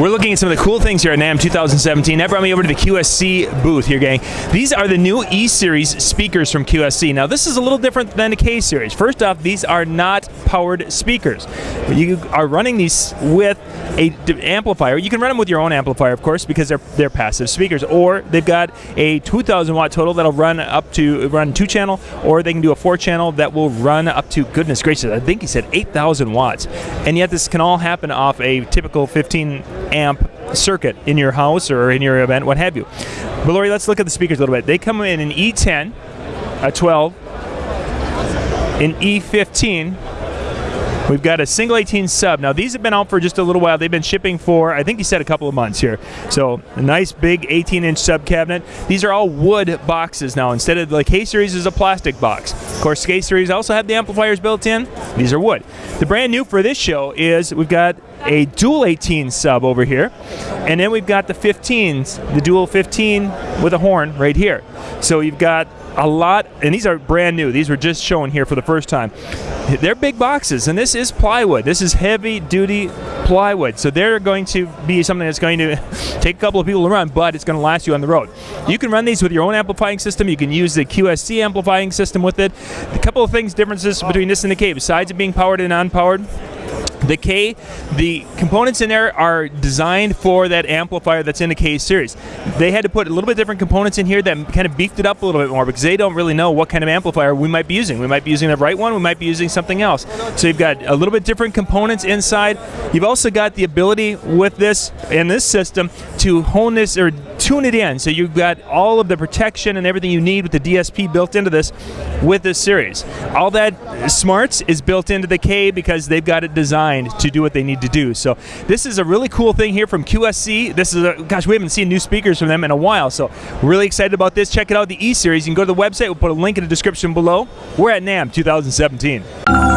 We're looking at some of the cool things here at NAMM 2017. That brought me over to the QSC booth here, gang. These are the new E-Series speakers from QSC. Now, this is a little different than the K-Series. First off, these are not powered speakers. You are running these with a amplifier. You can run them with your own amplifier, of course, because they're they're passive speakers. Or they've got a 2,000 watt total that'll run up to run two channel, or they can do a four channel that will run up to goodness gracious. I think he said 8,000 watts, and yet this can all happen off a typical 15 amp circuit in your house or in your event, what have you. But Lori, let's look at the speakers a little bit. They come in an E10, a 12, an E15, We've got a single 18 sub. Now these have been out for just a little while. They've been shipping for, I think you said a couple of months here. So a nice big 18 inch sub cabinet. These are all wood boxes now. Instead of the K-Series is a plastic box. Of course, K-Series also have the amplifiers built in. These are wood. The brand new for this show is we've got a dual 18 sub over here. And then we've got the 15s, the dual 15 with a horn right here. So you've got a lot, and these are brand new. These were just shown here for the first time. They're big boxes, and this is plywood. This is heavy duty plywood. So they're going to be something that's going to take a couple of people to run, but it's going to last you on the road. You can run these with your own amplifying system. You can use the QSC amplifying system with it. A couple of things, differences between this and the K, besides it being powered and unpowered. The K, the components in there are designed for that amplifier that's in the K series. They had to put a little bit different components in here that kind of beefed it up a little bit more because they don't really know what kind of amplifier we might be using. We might be using the right one, we might be using something else. So you've got a little bit different components inside. You've also got the ability with this in this system to hone this or tune it in. So you've got all of the protection and everything you need with the DSP built into this with this series. All that smarts is built into the K because they've got it designed to do what they need to do. So this is a really cool thing here from QSC. This is a, gosh, we haven't seen new speakers from them in a while. So really excited about this. Check it out, the E-Series. You can go to the website. We'll put a link in the description below. We're at NAMM 2017.